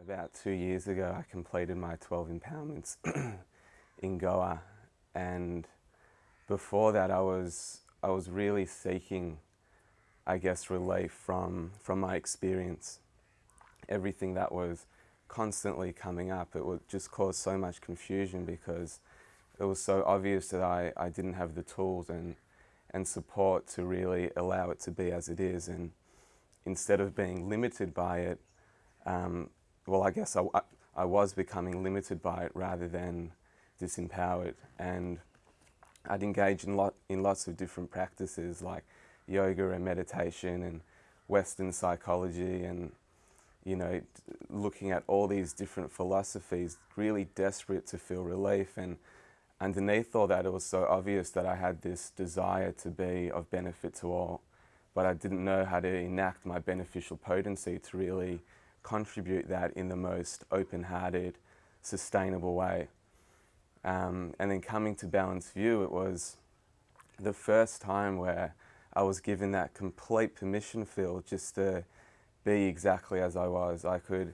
About two years ago, I completed my 12 Empowerments in Goa, and before that, I was I was really seeking, I guess, relief from from my experience. Everything that was constantly coming up, it would just cause so much confusion because it was so obvious that I, I didn't have the tools and and support to really allow it to be as it is, and instead of being limited by it. Um, well, I guess I, I was becoming limited by it rather than disempowered. And I'd engage in, lot, in lots of different practices like yoga and meditation and Western psychology and, you know, looking at all these different philosophies, really desperate to feel relief. And underneath all that, it was so obvious that I had this desire to be of benefit to all, but I didn't know how to enact my beneficial potency to really contribute that in the most open-hearted, sustainable way. Um, and then coming to Balanced View, it was the first time where I was given that complete permission field just to be exactly as I was. I could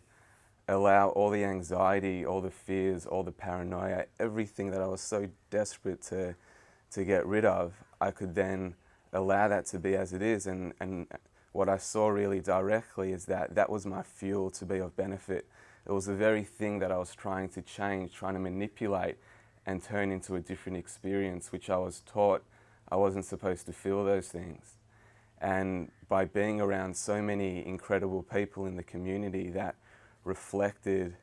allow all the anxiety, all the fears, all the paranoia, everything that I was so desperate to, to get rid of, I could then allow that to be as it is and, and what I saw really directly is that that was my fuel to be of benefit. It was the very thing that I was trying to change, trying to manipulate and turn into a different experience, which I was taught I wasn't supposed to feel those things. And by being around so many incredible people in the community that reflected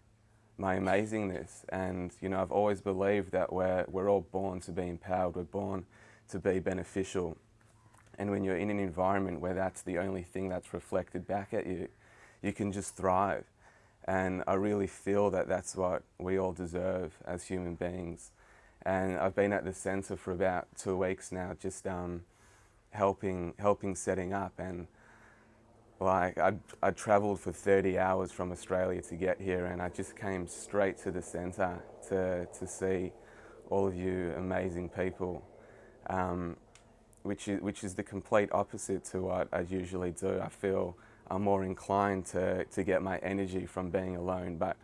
my amazingness. And, you know, I've always believed that we're, we're all born to be empowered, we're born to be beneficial. And when you're in an environment where that's the only thing that's reflected back at you, you can just thrive. And I really feel that that's what we all deserve as human beings. And I've been at the centre for about two weeks now, just um, helping, helping setting up. And like I, I travelled for 30 hours from Australia to get here, and I just came straight to the centre to, to see all of you amazing people. Um, which is, which is the complete opposite to what I usually do. I feel I'm more inclined to, to get my energy from being alone, but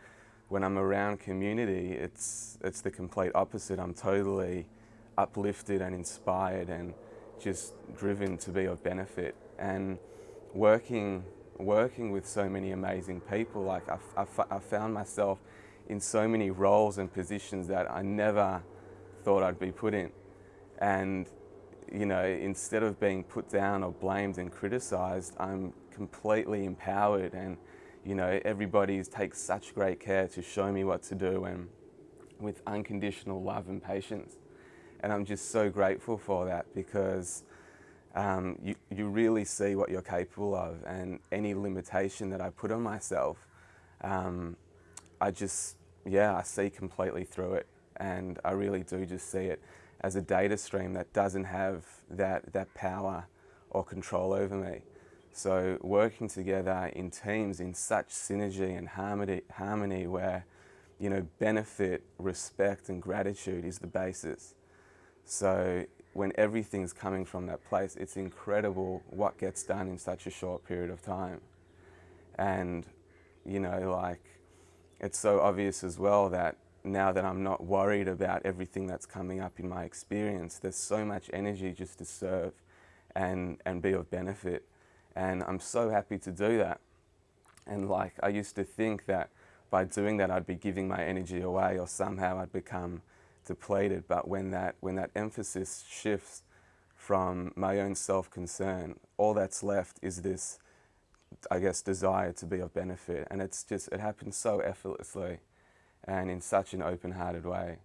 when I'm around community, it's, it's the complete opposite. I'm totally uplifted and inspired and just driven to be of benefit. And working, working with so many amazing people, like I, I, I found myself in so many roles and positions that I never thought I'd be put in. And you know, instead of being put down or blamed and criticised, I'm completely empowered and, you know, everybody takes such great care to show me what to do and with unconditional love and patience. And I'm just so grateful for that because um, you, you really see what you're capable of. And any limitation that I put on myself, um, I just, yeah, I see completely through it. And I really do just see it as a data stream that doesn't have that, that power or control over me. So working together in teams in such synergy and harmony, harmony where you know, benefit, respect and gratitude is the basis. So when everything's coming from that place, it's incredible what gets done in such a short period of time. And, you know, like, it's so obvious as well that now that I'm not worried about everything that's coming up in my experience, there's so much energy just to serve and, and be of benefit. And I'm so happy to do that. And like, I used to think that by doing that, I'd be giving my energy away or somehow I'd become depleted. But when that, when that emphasis shifts from my own self-concern, all that's left is this, I guess, desire to be of benefit. And it's just, it happens so effortlessly and in such an open-hearted way.